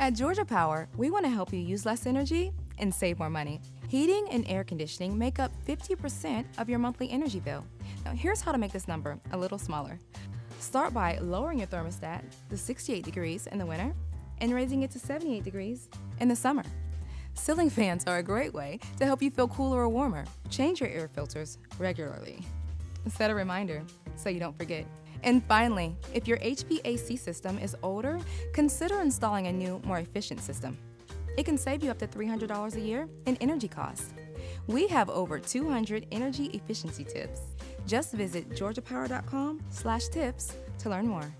At Georgia Power, we want to help you use less energy and save more money. Heating and air conditioning make up 50% of your monthly energy bill. Now, here's how to make this number a little smaller. Start by lowering your thermostat to 68 degrees in the winter and raising it to 78 degrees in the summer. Ceiling fans are a great way to help you feel cooler or warmer. Change your air filters regularly. Set a reminder so you don't forget. And finally, if your HVAC system is older, consider installing a new, more efficient system. It can save you up to $300 a year in energy costs. We have over 200 energy efficiency tips. Just visit georgiapower.com/tips to learn more.